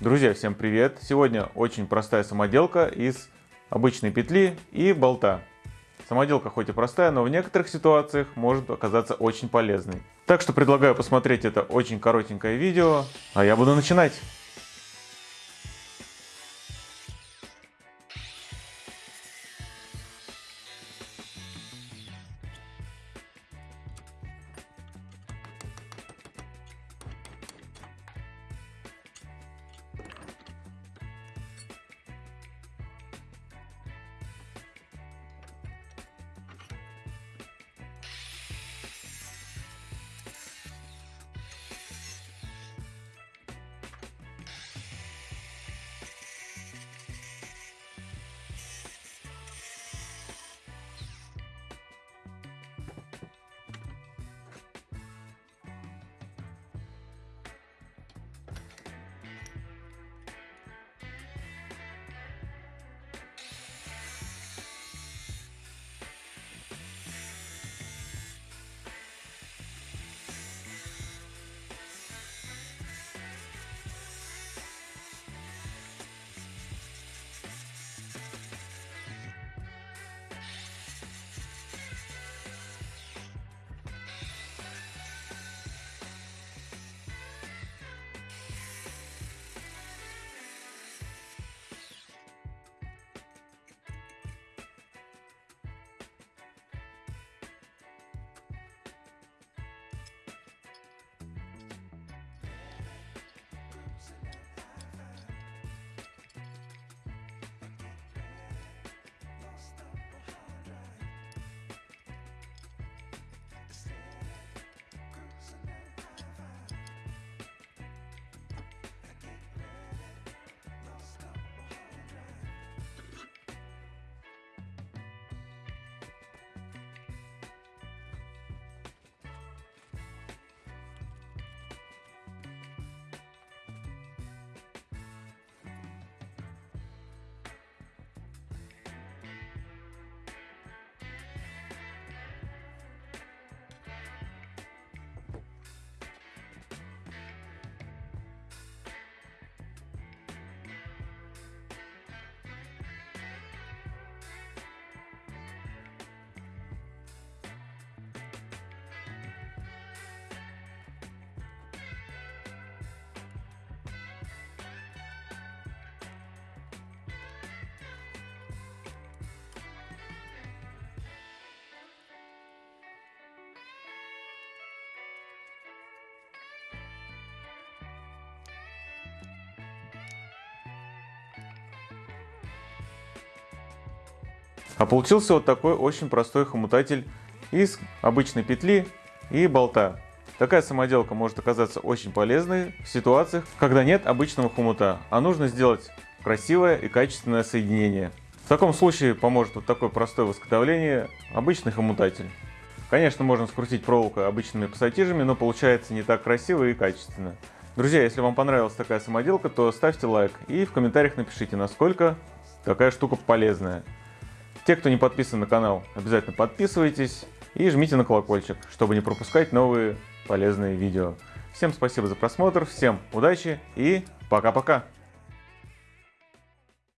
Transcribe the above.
Друзья, всем привет! Сегодня очень простая самоделка из обычной петли и болта. Самоделка хоть и простая, но в некоторых ситуациях может оказаться очень полезной. Так что предлагаю посмотреть это очень коротенькое видео, а я буду начинать. А получился вот такой очень простой хомутатель из обычной петли и болта. Такая самоделка может оказаться очень полезной в ситуациях, когда нет обычного хомута, а нужно сделать красивое и качественное соединение. В таком случае поможет вот такое простое в изготовлении обычный хомутатель. Конечно, можно скрутить проволоку обычными пассатижами, но получается не так красиво и качественно. Друзья, если вам понравилась такая самоделка, то ставьте лайк и в комментариях напишите, насколько такая штука полезная. Те, кто не подписан на канал, обязательно подписывайтесь и жмите на колокольчик, чтобы не пропускать новые полезные видео. Всем спасибо за просмотр, всем удачи и пока-пока!